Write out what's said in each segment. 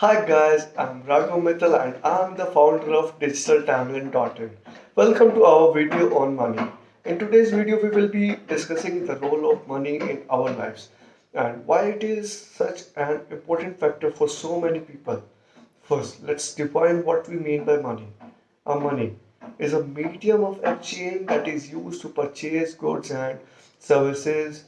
Hi guys, I'm Raghav Mittal and I'm the founder of Digital DigitalTimeline.in. Welcome to our video on money. In today's video, we will be discussing the role of money in our lives and why it is such an important factor for so many people. First, let's define what we mean by money. A money is a medium of exchange that is used to purchase goods and services.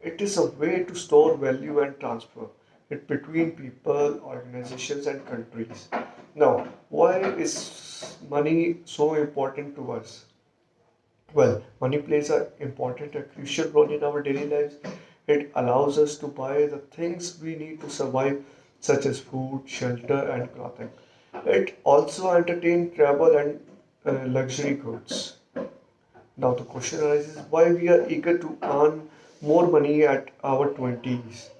It is a way to store value and transfer it between people, organizations, and countries. Now, why is money so important to us? Well, money plays an important and crucial role in our daily lives. It allows us to buy the things we need to survive, such as food, shelter, and clothing. It also entertains travel and uh, luxury goods. Now, the question arises why we are eager to earn more money at our 20s.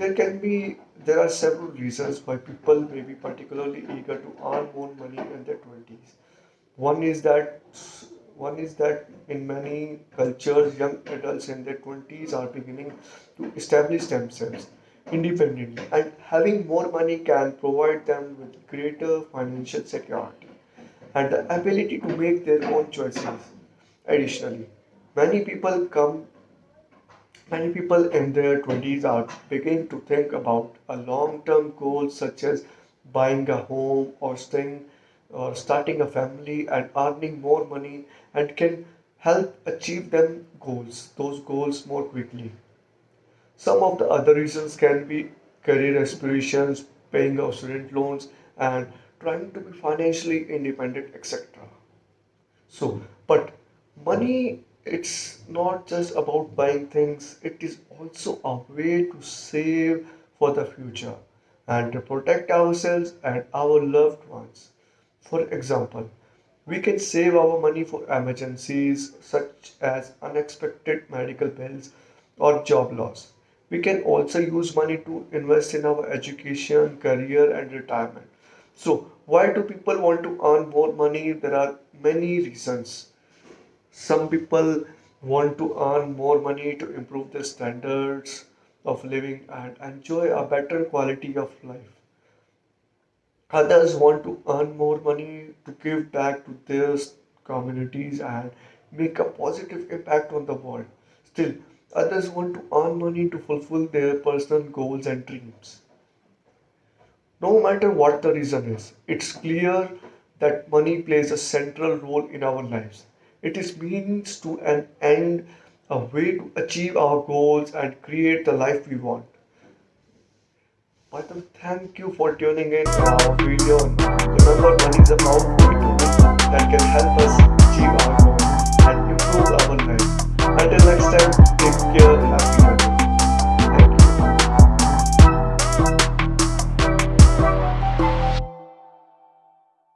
There can be there are several reasons why people may be particularly eager to earn more money in their 20s. One is that one is that in many cultures, young adults in their 20s are beginning to establish themselves independently, and having more money can provide them with greater financial security and the ability to make their own choices. Additionally, many people come Many people in their 20s are beginning to think about a long-term goal such as buying a home or staying or starting a family and earning more money and can help achieve them goals, those goals more quickly. Some of the other reasons can be career aspirations, paying off student loans, and trying to be financially independent, etc. So, but money, it's not just about buying things, it is also a way to save for the future and to protect ourselves and our loved ones. For example, we can save our money for emergencies such as unexpected medical bills or job loss. We can also use money to invest in our education, career, and retirement. So, why do people want to earn more money? There are many reasons. Some people want to earn more money to improve their standards of living and enjoy a better quality of life. Others want to earn more money to give back to their communities and make a positive impact on the world. Still, others want to earn money to fulfill their personal goals and dreams. No matter what the reason is, it's clear that money plays a central role in our lives. It is means to an end, a way to achieve our goals and create the life we want. Python, thank you for tuning in to our video. Remember, money is a powerful tool that can help us